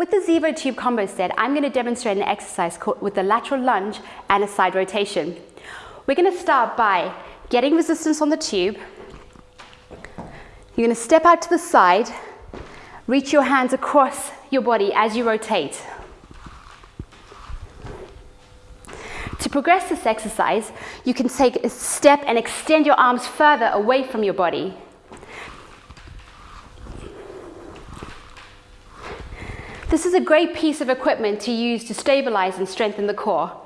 With the Zevo tube combo set, I'm going to demonstrate an exercise with a lateral lunge and a side rotation. We're going to start by getting resistance on the tube. You're going to step out to the side, reach your hands across your body as you rotate. To progress this exercise, you can take a step and extend your arms further away from your body. This is a great piece of equipment to use to stabilize and strengthen the core.